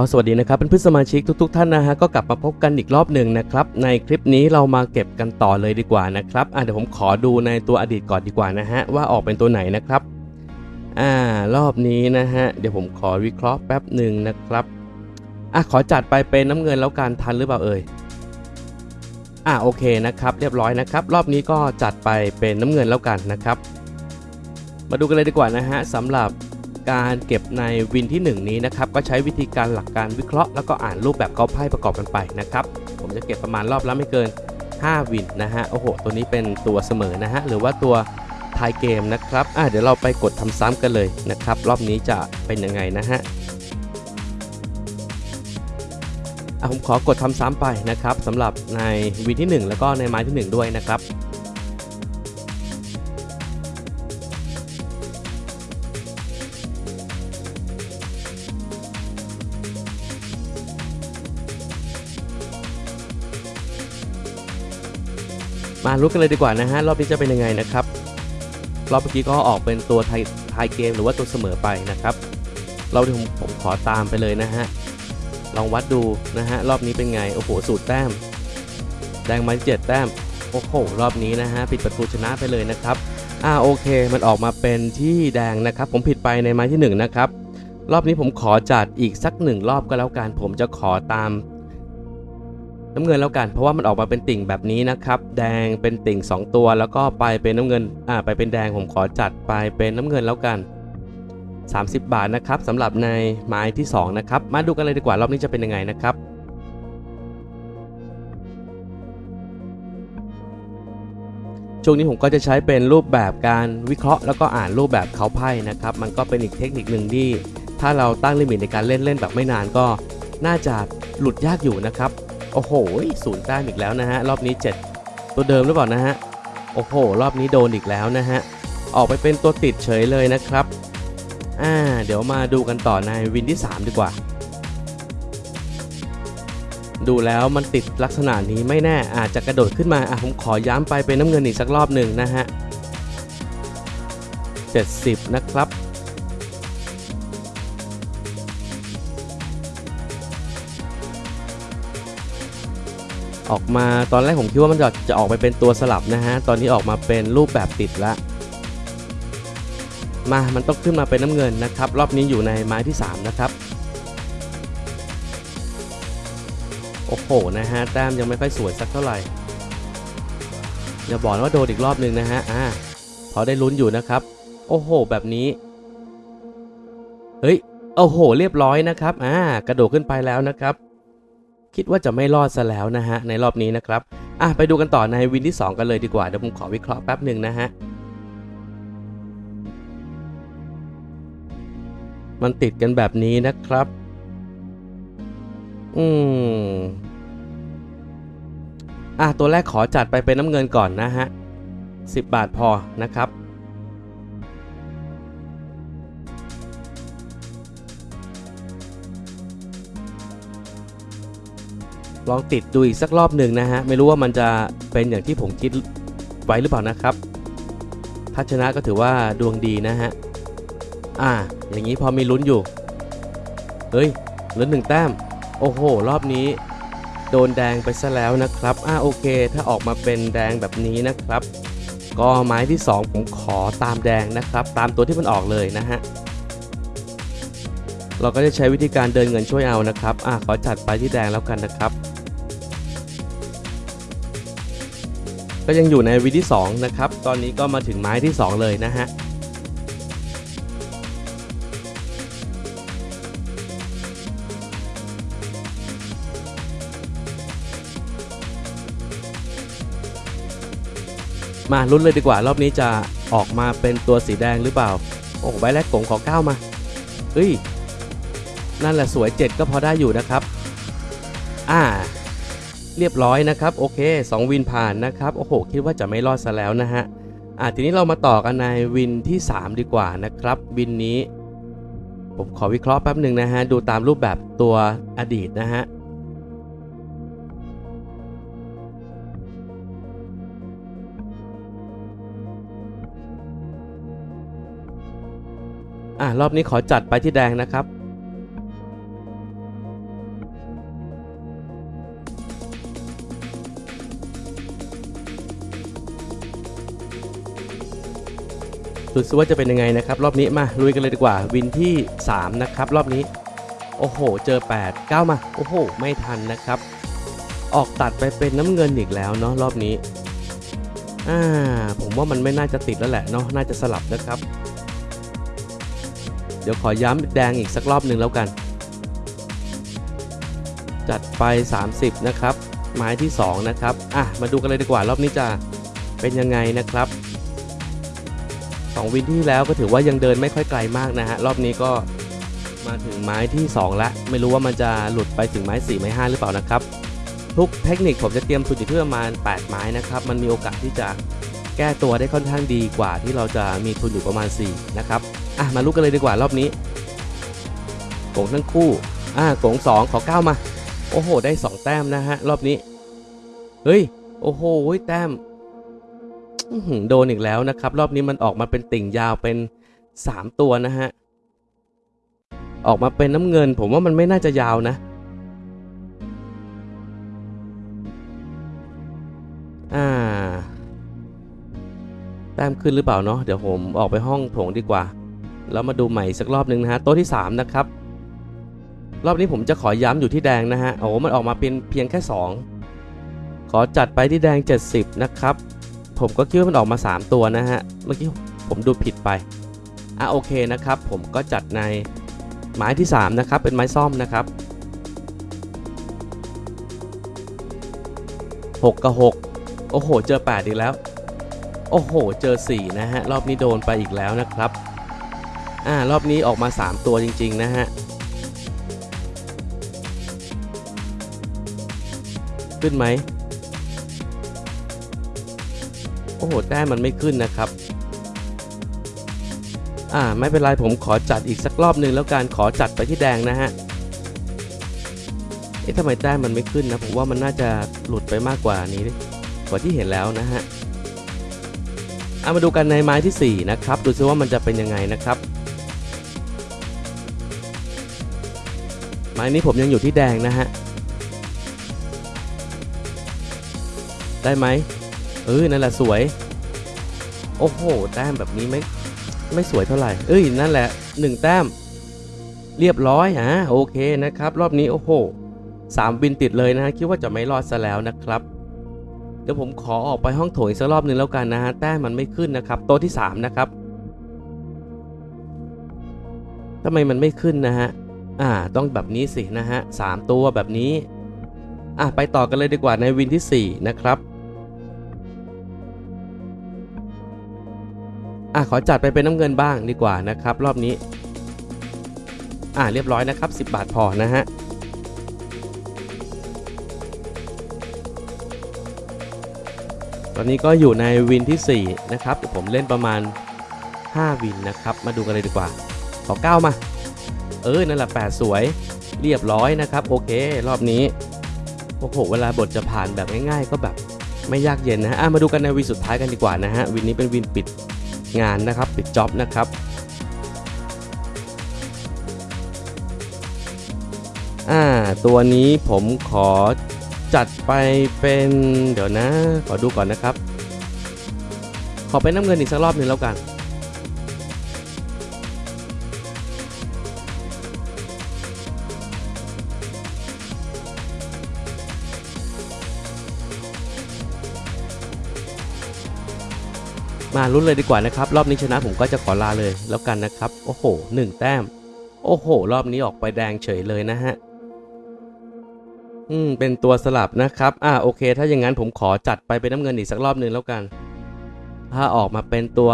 ก็สวัสดีนะครับเป็นเพื่อนสมาชิกทุก ๆ ท่านนะฮะก็กลับมาพบกันอีกรอบหนึ่งนะครับในคลิปนี้เรามาเก็บกันต่อเลยดีกว่านะครับอะเดี๋ยวผมขอดูในตัวอดีตก่อนดีกว่านะฮะว่าออกเป็นตัวไหนนะครับอ่ารอบนี้นะฮะเดี๋ยวผมขอวิเคราะห์แป๊บหนึ่งนะครับอะขอจัดไปเป็นน้ำเงินแล้วการทันหรือเปล่าเอ่ยอะโอเคนะครับเรียบร้อยนะครับ รอบนี้ก็จัดไปเป็นน้ำเงินแล้วกันนะครับ มาดูกันเลยดีกว่านะฮะสำหรับ การเก็บในวินที่ 1 นี้นะครับก็ใช้วิธีการหลักการวิเคราะห์แล้วก็อ่านรูปแบบเขาไพ่ประกอบกันไปนะครับผมจะเก็บประมาณรอบละไม่เกิน 5 วินนะฮะโอ้โห ตัวนี้เป็นตัวเสมอนะฮะหรือว่าตัวทายเกมนะครับอะเดี๋ยวเราไปกดทำซ้ำกันเลยนะครับ รอบนี้จะเป็นยังไงนะฮะอะผมขอกดทำซ้ำไปนะครับสำหรับในวินที่ 1 แล้วก็ในไม้ที่ 1 ด้วยนะครับ มารู้กันเลยดีกว่านะฮะรอบนี้จะเป็นยังไงนะครับรอบเมื่อกี้ก็ออกเป็นตัวไทยไทยเกมหรือว่าตัวเสมอไปนะครับเราที่ผมผมขอตามไปเลยนะฮะลองวัดดูนะฮะรอบนี้เป็นไงโอ้โหสูตรแต้มแดงมาเจ็ดแต้มโอ้โหรอบนี้นะฮะปิดประตูชนะไปเลยนะครับอ่าโอเค มันออกมาเป็นที่แดงนะครับ ผมผิดไปในไม้ที่1นนะครับรอบนี้ผมขอจัดอีกสักหนึ่งรอบก็แล้วกันผมจะขอตาม น้ำเงินแล้วกัน เพราะว่ามันออกมาเป็นติ่งแบบนี้นะครับ แดงเป็นติ่ง 2 ตัว แล้วก็ไปเป็นน้ำเงินอ่าไปเป็นแดงผมขอจัดไปเป็นน้ำเงินแล้วกัน 30 บาทนะครับสำหรับในไม้ที่ 2 นะครับ มาดูกันเลยดีกว่ารอบนี้จะเป็นยังไงนะครับช่วงนี้ผมก็จะใช้เป็นรูปแบบการวิเคราะห์ แล้วก็อ่านรูปแบบเขาไพ่นะครับ มันก็เป็นอีกเทคนิคหนึ่งที่ ถ้าเราตั้งลิมิตในการเล่นเล่นแบบไม่นานก็ น่าจะหลุดยากอยู่นะครับ อ้โหศูนย์แต้มอีกแล้วนะฮะ รอบนี้ 7 ตัวเดิมหรือเปล่านะฮะ โอ้โห รอบนี้โดนอีกแล้วนะฮะ ออกไปเป็นตัวติดเฉยเลยนะครับ อ่า เดี๋ยวมาดูกันต่อในวินที่ 3 ดีกว่า ดูแล้วมันติดลักษณะนี้ไม่แน่ อาจจะกระโดดขึ้นมา อะผมขอย้ำไปเป็นน้ำเงินอีกสักรอบหนึ่งนะฮะ 70 นะครับ ออกมาตอนแรกผมคิดว่ามันจะจะออกไปเป็นตัวสลับนะฮะ ตอนนี้ออกมาเป็นรูปแบบติดละมา มันต้องขึ้นมาเป็นน้ำเงินนะครับ รอบนี้อยู่ในไม้ที่ 3 นะครับ โอ้โห นะฮะ แต้มยังไม่ค่อยสวยสักเท่าไหร่ อย่าบอกว่าโดนอีกรอบหนึ่งนะฮะ อ่า พอได้ลุ้นอยู่นะครับ โอ้โห แบบนี้ เฮ้ย โอ้โห เรียบร้อยนะครับ อ่า กระโดดขึ้นไปแล้วนะครับ คิดว่าจะไม่รอดซะแล้วนะฮะในรอบนี้นะครับอะไปดูกันต่อในวินที่ 2 กันเลยดีกว่าเดี๋ยวผมขอวิเคราะห์แป๊บหนึ่งนะฮะมันติดกันแบบนี้นะครับ อืมอะตัวแรกขอจัดไปเป็นน้ำเงินก่อนนะฮะ10 บาทพอนะครับ ลองติดดูอีกสักรอบหนึ่งนะฮะ ไม่รู้ว่ามันจะเป็นอย่างที่ผมคิดไว้หรือเปล่านะครับ ถ้าชนะก็ถือว่าดวงดีนะฮะ อ่า อย่างนี้พอมีลุ้นอยู่ เฮ้ยเหลือหนึ่งแต้ม โอ้โห รอบนี้ โดนแดงไปซะแล้วนะครับ อ่าโอเค ถ้าออกมาเป็นแดงแบบนี้นะครับ ก็ไม้ที่ 2 ผมขอตามแดงนะครับ ตามตัวที่มันออกเลยนะฮะเราก็จะใช้วิธีการเดินเงินช่วยเอานะครับ อ่าขอจัดไปที่แดงแล้วกันนะครับ ก็ยังอยู่ในวีที่ 2 นะครับ ตอนนี้ก็มาถึงไม้ที่ 2 เลยนะฮะมาลุ้นเลยดีกว่ารอบนี้จะออกมาเป็นตัวสีแดงหรือเปล่า โอ้ใบแรกกงขอเก้ามาเฮ้ย นั่นแหละสวย7ก็พอได้อยู่นะครับ อ่า เรียบร้อยนะครับโอเค2วินผ่านนะครับโอ้โหคิดว่าจะไม่รอดซะแล้วนะฮะอะทีนี้เรามาต่อกันในวินที่ 3 ดีกว่านะครับวินนี้ ผมขอวิเคราะห์แป๊บหนึ่งนะฮะดูตามรูปแบบตัวอดีตนะฮะอะรอบนี้ขอจัดไปที่แดงนะครับ ดูซิว่าจะเป็นยังไงนะครับ รอบนี้มาลุยกันเลยดีกว่า วินที่ 3 นะครับ รอบนี้ โอ้โห เจอ 8 9 มา โอ้โห ไม่ทันนะครับ ออกตัดไปเป็นน้ำเงินอีกแล้วเนาะรอบนี้อ่าผมว่ามันไม่น่าจะติดแล้วแหละเนาะน่าจะสลับนะครับ เดี๋ยวขอย้ำแดงอีกสักรอบหนึ่งแล้วกัน จัดไป 30 นะครับไม้ที่ 2 นะครับ อะ มาดูกันเลยดีกว่า รอบนี้จะเป็นยังไงนะครับ 2วินที่แล้วก็ถือว่ายังเดินไม่ค่อยไกลมากนะฮะ รอบนี้ก็มาถึงไม้ที่2แล้วไม่รู้ว่ามันจะหลุดไปถึงไม้ 4 ไม้ 5 หรือเปล่านะครับ ทุกเทคนิคผมจะเตรียมทุนอยู่ที่ประมาณ 8 ไม้นะครับ มันมีโอกาสที่จะแก้ตัวได้ค่อนข้างดีกว่าที่เราจะมีทุนอยู่ประมาณ 4 นะครับ อะ มาลุ้นกันเลยดีกว่ารอบนี้โกงทั้งคู่ อ่าโกง2 ขอ 9 มา โอ้โห ได้ 2 แต้มนะฮะ รอบนี้ เฮ้ย โอ้โห แต้มอื้อหือ โดนอีกแล้วนะครับ รอบนี้มันออกมาเป็นติ่งยาวเป็น 3 ตัวนะฮะ ออกมาเป็นน้ำเงิน ผมว่ามันไม่น่าจะยาวนะ อ่า แต้มขึ้นหรือเปล่าเนาะ เดี๋ยวผมออกไปห้องโถงดีกว่า แล้วมาดูใหม่สักรอบหนึ่งนะฮะ โต๊ะที่ 3 นะครับ รอบนี้ผมจะขอย้ำอยู่ที่แดงนะฮะ โอ้มันออกมาเป็นเพียงแค่ 2 ขอจัดไปที่แดง 70 นะครับ ผมก็คิดว่ามันออกมา 3 ตัวนะฮะ เมื่อกี้ผมดูผิดไป อะโอเคนะครับ ผมก็จัดในไม้ที่ 3 นะครับ เป็นไม้ซ่อมนะครับ 6 กับ 6 โอ้โห เจอ 8 อีกแล้ว โอ้โห เจอ 4 นะฮะ รอบนี้โดนไปอีกแล้วนะครับ อ่า รอบนี้ออกมา 3 ตัวจริง ๆ นะฮะ ขึ้นไหม โอ้โหแต้มมันไม่ขึ้นนะครับอ่าไม่เป็นไรผมขอจัดอีกสักรอบหนึ่งแล้วการขอจัดไปที่แดงนะฮะเอ๊ะทำไมแต้มมันไม่ขึ้นนะผมว่ามันน่าจะหลุดไปมากกว่านี้กว่าที่เห็นแล้วนะฮะเอามาดูกันในไม้ที่ 4 นะครับ ดูซิว่ามันจะเป็นยังไงนะครับ ไม้นี้ผมยังอยู่ที่แดงนะฮะ ได้ไหม เออนั่นแหละสวย โอ้โห แต้มแบบนี้ไม่ไม่สวยเท่าไหร่ เอ้ยนั่นแหละ1แต้ม เรียบร้อยอะโอเคนะครับ รอบนี้โอ้โหสามวินติดเลยนะฮะคิดว่าจะไม่รอดซะแล้วนะครับ เดี๋ยวผมขอออกไปห้องโถงอีกสักรอบหนึ่งแล้วกันนะฮะแต้มมันไม่ขึ้นนะครับ โต๊ะที่ 3 นะครับทำไมมันไม่ขึ้นนะฮะอ่าต้องแบบนี้สินะฮะสามตัวแบบนี้อะไปต่อกันเลยดีกว่าในวินที่ 4 นะครับ อะขอจัดไปเป็นน้ำเงินบ้างดีกว่านะครับ รอบนี้ อะเรียบร้อยนะครับ 10 บาทพอนะฮะตอนนี้ก็อยู่ในวินที่ 4 นะครับผมเล่นประมาณ 5 วินนะครับ มาดูกันเลยดีกว่า ขอ 9 มา เออ นั่นแหละ 8 สวย เรียบร้อยนะครับ โอเค รอบนี้ โอ้โห เวลาบทจะผ่านแบบง่ายๆ ก็แบบไม่ยากเย็นนะฮะอะมาดูกันในวินสุดท้ายกันดีกว่านะฮะ วินนี้เป็นวินปิด งานนะครับปิดจ็อบนะครับอ่าตัวนี้ผมขอจัดไปเป็นเดี๋ยวนะ ขอดูก่อนนะครับ ขอเป็นน้ำเงินอีกสักรอบหนึ่งแล้วกัน มาลุ้นเลยดีกว่านะครับ รอบนี้ชนะผมก็จะขอลาเลยแล้วกันนะครับ โอ้โหหนึ่งแต้ม โอ้โห รอบนี้ออกไปแดงเฉยเลยนะฮะ อืม เป็นตัวสลับนะครับ อ่าโอเค ถ้าอย่างนั้นผมขอจัดไปเป็นน้ำเงินอีกสักรอบหนึ่งแล้วกัน ถ้าออกมาเป็นตัว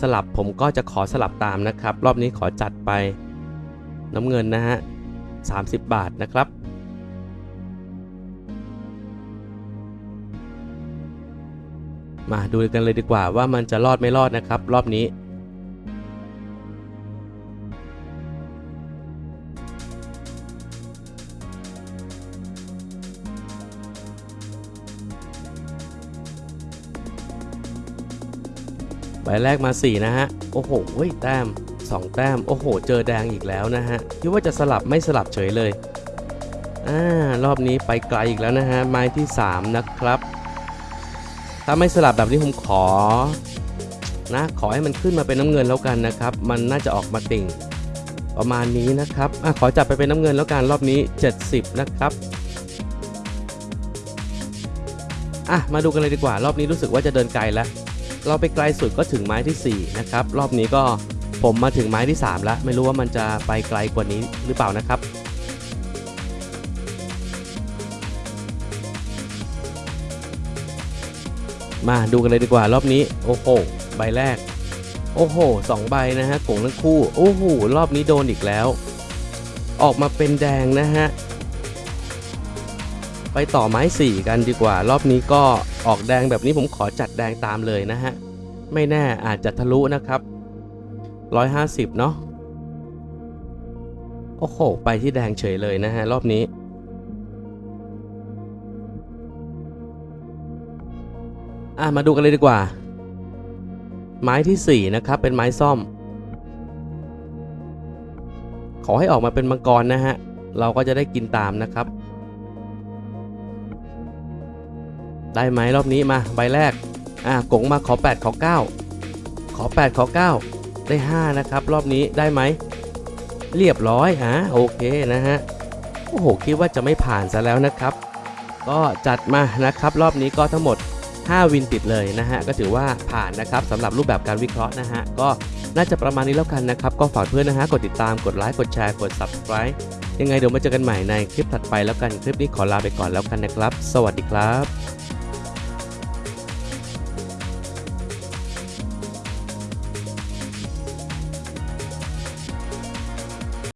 สลับผมก็จะขอสลับตามนะครับ รอบนี้ขอจัดไป น้ำเงินนะฮะ30 บาทนะครับ มาดูกันเลยดีกว่าว่ามันจะรอดไม่รอดนะครับ รอบนี้ ใบแรกมา 4 นะฮะ โอ้โหแต้ม 2 แต้ม โอ้โห เจอแดงอีกแล้วนะฮะคิดว่าจะสลับไม่สลับเฉยเลยอ่ารอบนี้ไปไกลอีกแล้วนะฮะไม้ที่ 3 นะครับ ถ้าไม่สลับแบบนี้ผมขอนะขอให้มันขึ้นมาเป็นน้ำเงินแล้วกันนะครับ มันน่าจะออกมาติ่งประมาณนี้นะครับอะขอจับไปเป็นน้ำเงินแล้วกันรอบนี้ 70 นะครับอะมาดูกันเลยดีกว่ารอบนี้รู้สึกว่าจะเดินไกลแล้ว เราไปไกลสุดก็ถึงไม้ที่ 4 นะครับ รอบนี้ก็ผมมาถึงไม้ที่ 3 แล้ว ไม่รู้ว่ามันจะไปไกลกว่านี้หรือเปล่านะครับ มาดูกันเลยดีกว่ารอบนี้ โอ้โห ใบแรก โอ้โหสองใบนะฮะกงทั้งคู่ โอ้โห รอบนี้โดนอีกแล้ว ออกมาเป็นแดงนะฮะ ไปต่อไม้สี่กันดีกว่า รอบนี้ก็ออกแดงแบบนี้ผมขอจัดแดงตามเลยนะฮะ ไม่แน่อาจจะทะลุนะครับ150เนาะ โอ้โห ไปที่แดงเฉยเลยนะฮะ รอบนี้ อะมาดูกันเลยดีกว่า ไม้ที่ 4 นะครับ เป็นไม้ซ่อม ขอให้ออกมาเป็นมังกรนะฮะ เราก็จะได้กินตามนะครับ ได้ไหมรอบนี้มาใบแรก อะกงมาขอ 8 ขอ 9 ขอ 8 ขอ 9 ได้ 5 นะครับ รอบนี้ได้ไหม เรียบร้อยฮะโอเคนะฮะ โอ้โห คิดว่าจะไม่ผ่านซะแล้วนะครับ ก็จัดมานะครับ รอบนี้ก็ทั้งหมด 5 วินติดเลยนะฮะก็ถือว่าผ่านนะครับสำหรับรูปแบบการวิเคราะห์นะฮะก็น่าจะประมาณนี้แล้วกันนะครับ ก็ฝากเพื่อนนะฮะกดติดตามกดไลค์กดแชร์กด subscribe ยังไงเดี๋ยวมาเจอกันใหม่ในคลิปถัดไปแล้วกันคลิปนี้ขอลาไปก่อนแล้วกันนะครับ สวัสดีครับ